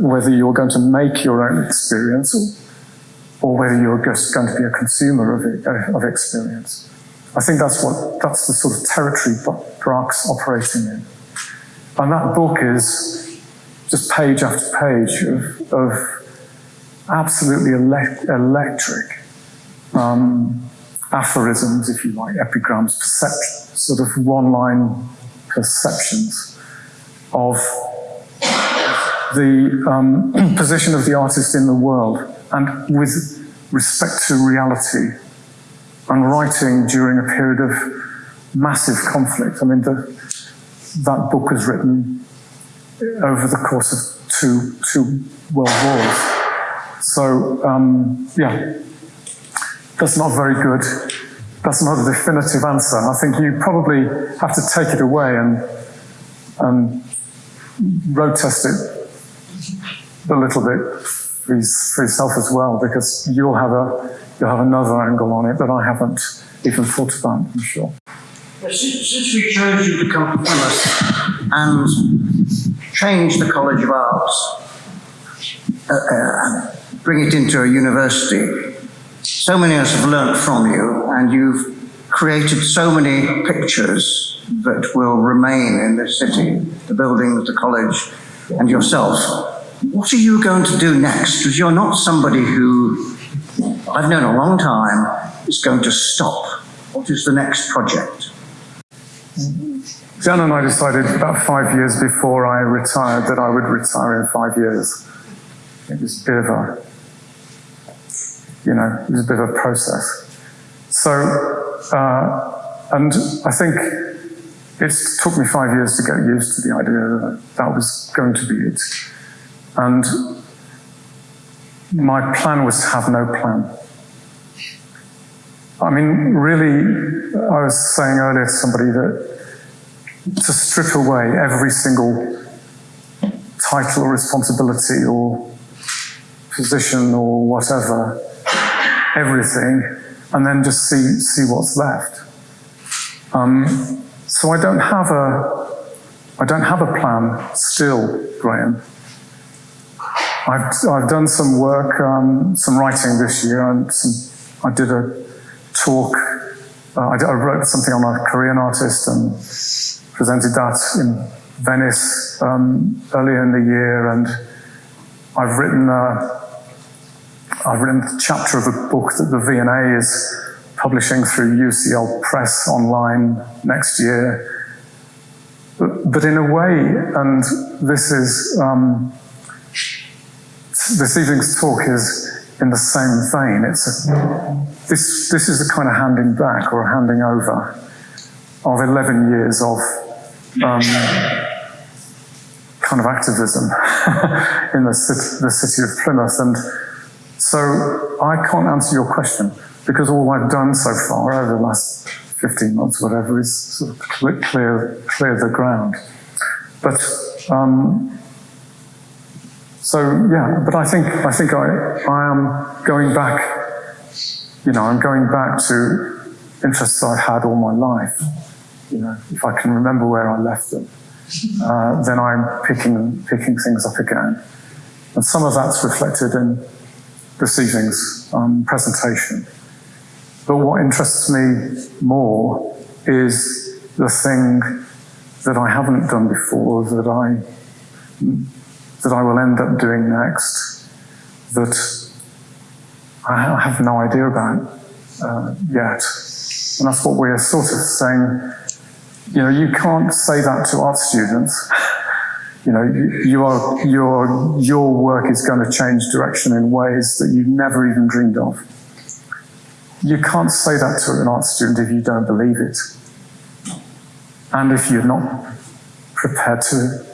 whether you're going to make your own experience or, whether you're just going to be a consumer of, it, of experience. I think that's what that's the sort of territory Braque's operating in. And that book is just page after page of, of absolutely elect electric um, aphorisms, if you like, epigrams, sort of one-line perceptions of the um, position of the artist in the world and with respect to reality and writing during a period of massive conflict. I mean, the, that book was written over the course of two, two world wars. So, um, yeah, that's not very good. That's not a definitive answer. I think you probably have to take it away and, and road test it a little bit for, yourself as well, because you'll have a you'll have another angle on it that I haven't even thought about. I'm sure. Since, since we chose you to come to Plymouth and change the College of Arts, uh, uh, bring it into a university, so many of us have learnt from you, and you've created so many pictures that will remain in this city the buildings, the college, and yourself. What are you going to do next? Because you're not somebody who I've known a long time is going to stop. What is the next project? Jan and I decided about five years before I retired that I would retire in five years. It was a bit of a, you know, it was a bit of a process. So, uh, and I think it took me five years to get used to the idea that that was going to be it. And my plan was to have no plan. I mean, really, I was saying earlier to somebody that to strip away every single title or responsibility or position or whatever, everything, and then just see, see what's left. Um, so I don't have a, I don't have a plan still, Graham. I've, I've done some work, um, some writing this year, and some, I did a talk. Uh, I, did, I, wrote something on a Korean artist and presented that in Venice um, earlier in the year, and I've written uh, I've written a chapter of a book that the V&A is publishing through UCL Press online next year. But, in a way, and this is um, this evening's talk is in the same vein. It's a, this, this is a kind of handing back or a handing over of 11 years of um, kind of activism in the city, the city of Plymouth. And so I can't answer your question because all I've done so far over the last 15 months, whatever, is sort of clear, clear the ground. But um, so yeah, but I think I think I I am going back. You know, I'm going back to interests I've had all my life. You know, if I can remember where I left them, uh, then I'm picking picking things up again, and some of that's reflected in this evening's um, presentation. But what interests me more is the thing that I haven't done before that I that I will end up doing next that I have no idea about uh, yet. And that's what we're sort of saying. You know, you can't say that to art students. You know, you, are, your, your work is going to change direction in ways that you've never even dreamed of. You can't say that to an art student if you don't believe it. And if you're not prepared to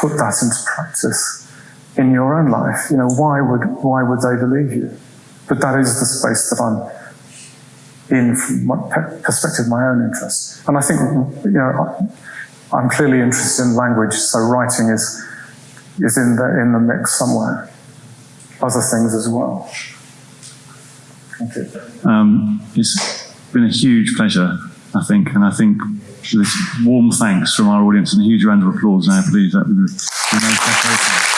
put that into practice in your own life. You know, why would, why would they believe you? But that is the space that I'm in from my perspective, my own interest. And I think, you know, I'm clearly interested in language, so writing is, is in, the, in the mix somewhere. Other things as well. Thank you. Um, it's been a huge pleasure, I think, and I think this warm thanks from our audience and a huge round of applause now, please. That would be